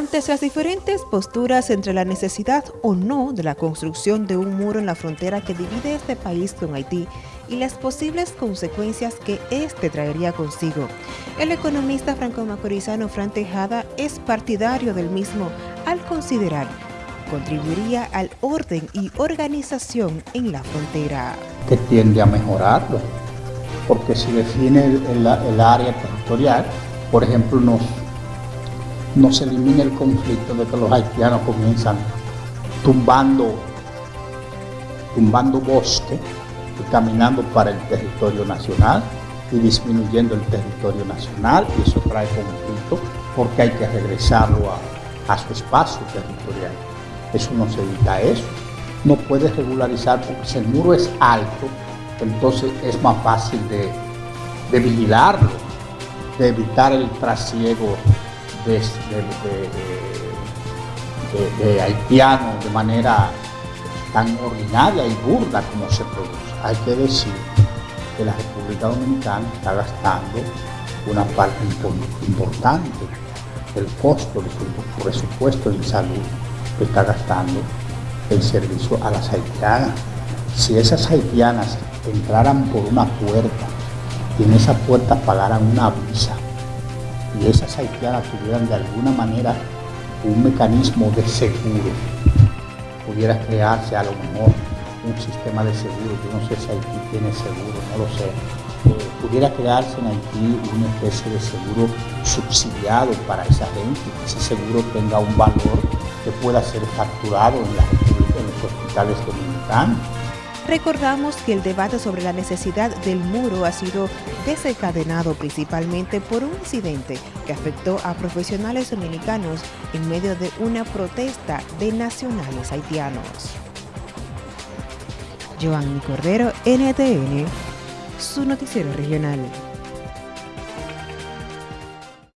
Ante las diferentes posturas entre la necesidad o no de la construcción de un muro en la frontera que divide este país con Haití y las posibles consecuencias que éste traería consigo, el economista franco-macorizano Fran Tejada es partidario del mismo al considerar contribuiría al orden y organización en la frontera. Que tiende a mejorarlo, porque si define el, el área territorial, por ejemplo, nos no se elimina el conflicto de que los haitianos comienzan tumbando, tumbando bosque y caminando para el territorio nacional y disminuyendo el territorio nacional y eso trae conflicto porque hay que regresarlo a, su espacio territorial. Eso no se evita eso. No puede regularizar porque si el muro es alto, entonces es más fácil de, de vigilarlo, de evitar el trasiego de, de, haitianos de manera tan ordinaria y burda como se produce. Hay que decir que la República Dominicana está gastando una parte importante del costo de su presupuesto en salud que está gastando el servicio a las haitianas. Si esas haitianas entraran por una puerta y en esa puerta pagaran una visa, y esas haitianas tuvieran de alguna manera un mecanismo de seguro, pudiera crearse a lo mejor un sistema de seguro, yo no sé si Haití tiene seguro, no lo sé, eh, pudiera crearse en Haití una especie de seguro subsidiado para esa gente, que ese seguro tenga un valor que pueda ser facturado en, en los hospitales dominicanos Recordamos que el debate sobre la necesidad del muro ha sido desencadenado principalmente por un incidente que afectó a profesionales dominicanos en medio de una protesta de nacionales haitianos. Cordero, NTN.